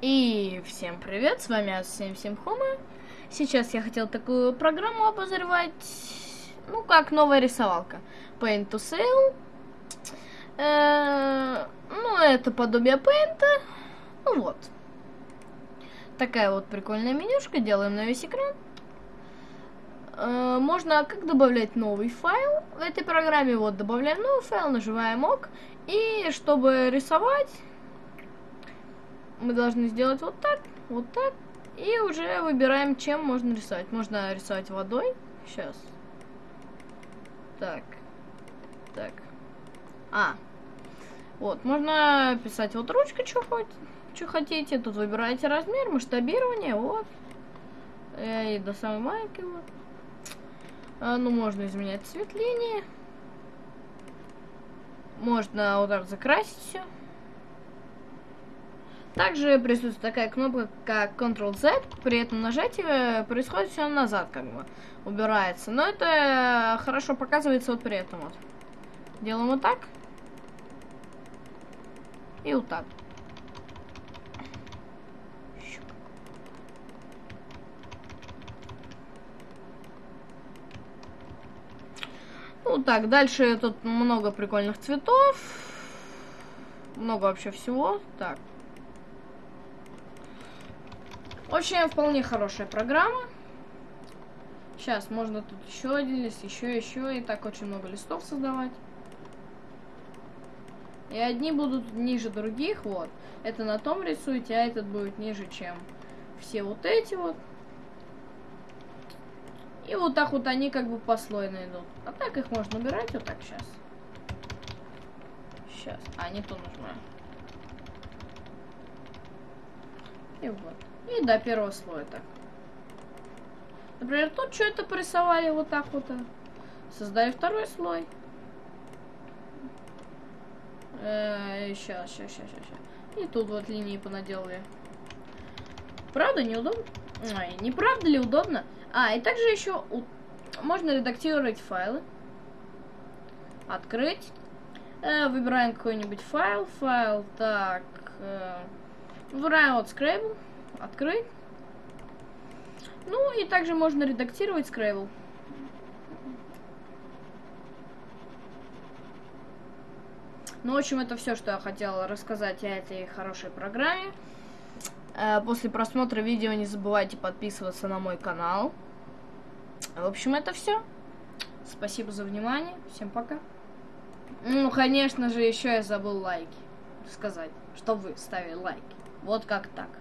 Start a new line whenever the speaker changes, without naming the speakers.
И всем привет, с вами Ас77 Хома. Сейчас я хотел такую программу обозревать, ну как новая рисовалка. Paint to Sale. Э, ну это подобие Paint. Ну вот. Такая вот прикольная менюшка, делаем на весь экран. Э, можно как добавлять новый файл в этой программе. Вот добавляем новый файл, нажимаем ОК. И чтобы рисовать мы должны сделать вот так, вот так. И уже выбираем, чем можно рисовать. Можно рисовать водой. Сейчас. Так. Так. А. Вот, можно писать вот ручкой, что хоть, что хотите. Тут выбираете размер, масштабирование, вот. И до самой маленькой вот. А, ну, можно изменять цвет линии. Можно вот так закрасить все. Также присутствует такая кнопка, как Ctrl-Z, при этом нажатии происходит все назад, как бы, убирается. Но это хорошо показывается вот при этом вот. Делаем вот так. И вот так. Ну так, дальше тут много прикольных цветов. Много вообще всего. Так, очень вполне хорошая программа. Сейчас можно тут еще один лист, еще, еще, и так очень много листов создавать. И одни будут ниже других, вот. Это на том рисуете, а этот будет ниже, чем все вот эти вот. И вот так вот они как бы послойно идут. А так их можно убирать вот так сейчас. Сейчас. А, не то нажимаю. И вот. И до первого слоя так. Например, тут что это порисовали вот так вот. Создали второй слой. сейчас, сейчас, сейчас, сейчас. И тут вот линии понаделали. Правда, неудобно? Ай, не правда ли удобно? А, и также еще у... можно редактировать файлы. Открыть. Э, выбираем какой-нибудь файл. Файл, так. Э, выбираем вот Scrabble открыть. Ну и также можно редактировать Scrabble. Ну, в общем, это все, что я хотела рассказать о этой хорошей программе. Э, после просмотра видео не забывайте подписываться на мой канал. В общем, это все. Спасибо за внимание. Всем пока. Ну, конечно же, еще я забыл лайки сказать, что вы ставили лайки. Вот как так.